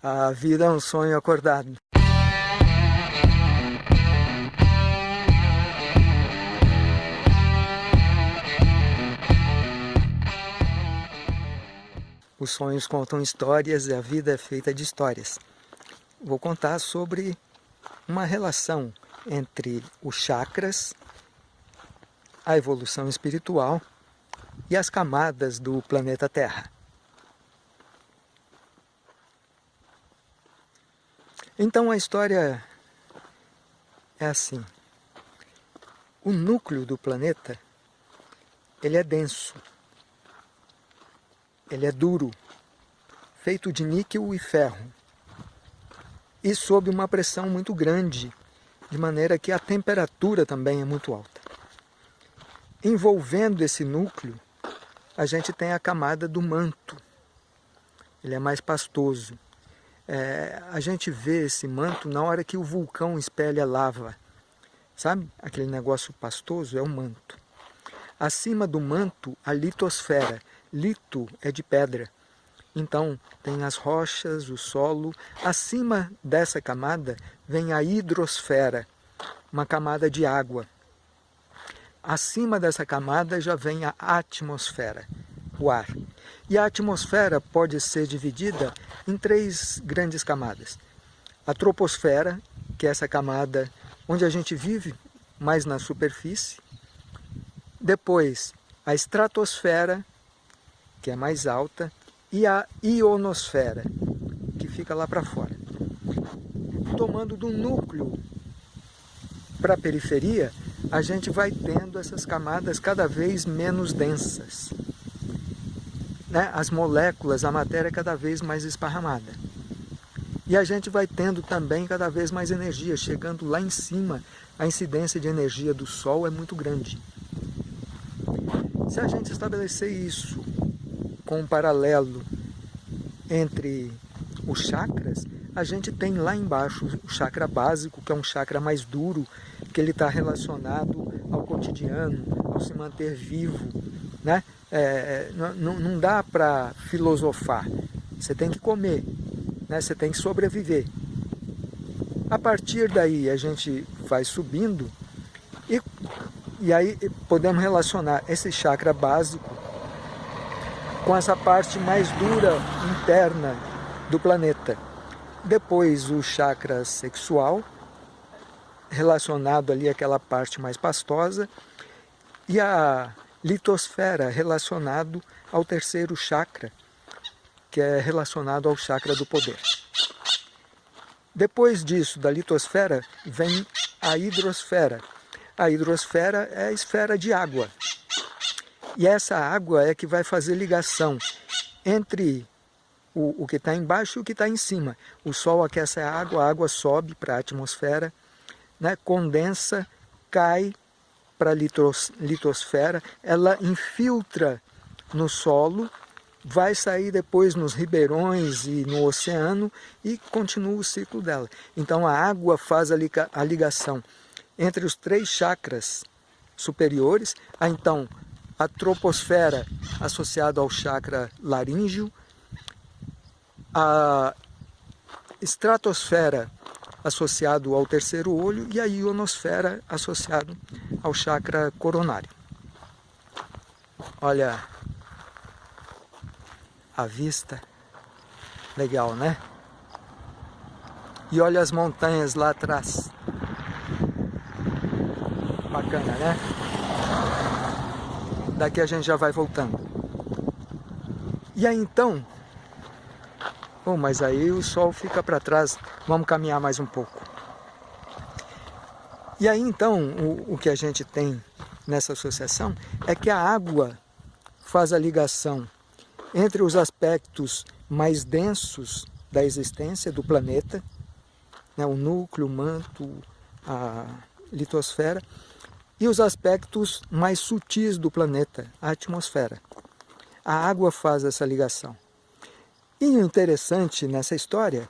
A vida é um sonho acordado. Os sonhos contam histórias e a vida é feita de histórias. Vou contar sobre uma relação entre os chakras, a evolução espiritual e as camadas do planeta Terra. Então a história é assim. O núcleo do planeta, ele é denso, ele é duro, feito de níquel e ferro, e sob uma pressão muito grande, de maneira que a temperatura também é muito alta. Envolvendo esse núcleo, a gente tem a camada do manto, ele é mais pastoso é, a gente vê esse manto na hora que o vulcão espelha lava. Sabe? Aquele negócio pastoso é o manto. Acima do manto, a litosfera. Lito é de pedra. Então, tem as rochas, o solo. Acima dessa camada vem a hidrosfera, uma camada de água. Acima dessa camada já vem a atmosfera, o ar. E a atmosfera pode ser dividida em três grandes camadas. A troposfera, que é essa camada onde a gente vive, mais na superfície. Depois, a estratosfera, que é mais alta, e a ionosfera, que fica lá para fora. Tomando do núcleo para a periferia, a gente vai tendo essas camadas cada vez menos densas né, as moléculas, a matéria cada vez mais esparramada. E a gente vai tendo também cada vez mais energia, chegando lá em cima, a incidência de energia do Sol é muito grande. Se a gente estabelecer isso com um paralelo entre os chakras, a gente tem lá embaixo o chakra básico, que é um chakra mais duro, que ele está relacionado ao cotidiano, ao se manter vivo, né? É, não, não dá para filosofar, você tem que comer, né? você tem que sobreviver. A partir daí a gente vai subindo e, e aí podemos relacionar esse chakra básico com essa parte mais dura interna do planeta. Depois o chakra sexual, relacionado ali àquela parte mais pastosa, e a litosfera relacionado ao terceiro chakra, que é relacionado ao chakra do poder. Depois disso, da litosfera, vem a hidrosfera. A hidrosfera é a esfera de água. E essa água é que vai fazer ligação entre o, o que está embaixo e o que está em cima. O Sol aquece a água, a água sobe para a atmosfera, né, condensa, cai para a litosfera, ela infiltra no solo, vai sair depois nos ribeirões e no oceano e continua o ciclo dela. Então a água faz a ligação entre os três chakras superiores, a então a troposfera associada ao chakra laríngeo, a estratosfera associado ao terceiro olho e a ionosfera associado ao chakra coronário. Olha a vista, legal, né? E olha as montanhas lá atrás. Bacana, né? Daqui a gente já vai voltando. E aí então, mas aí o sol fica para trás, vamos caminhar mais um pouco. E aí então, o, o que a gente tem nessa associação é que a água faz a ligação entre os aspectos mais densos da existência do planeta, né, o núcleo, o manto, a litosfera, e os aspectos mais sutis do planeta, a atmosfera. A água faz essa ligação. E o interessante nessa história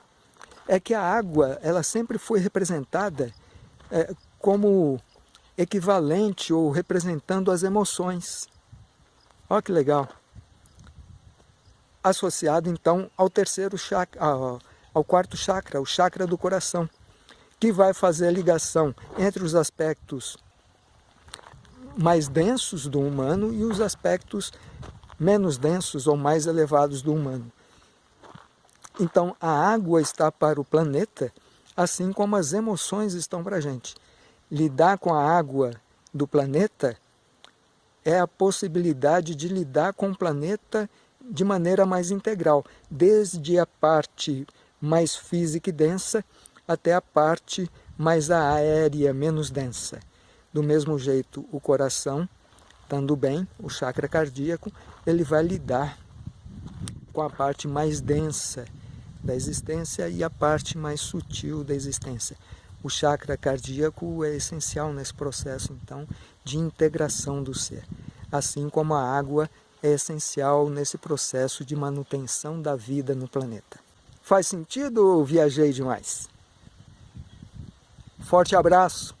é que a água ela sempre foi representada é, como equivalente ou representando as emoções. Olha que legal. Associado então ao terceiro chakra, ao quarto chakra, o chakra do coração, que vai fazer a ligação entre os aspectos mais densos do humano e os aspectos menos densos ou mais elevados do humano. Então, a água está para o planeta, assim como as emoções estão para a gente. Lidar com a água do planeta é a possibilidade de lidar com o planeta de maneira mais integral, desde a parte mais física e densa até a parte mais aérea, menos densa. Do mesmo jeito, o coração, estando bem, o chakra cardíaco, ele vai lidar com a parte mais densa da existência e a parte mais sutil da existência. O chakra cardíaco é essencial nesse processo, então, de integração do ser. Assim como a água é essencial nesse processo de manutenção da vida no planeta. Faz sentido ou viajei demais? Forte abraço!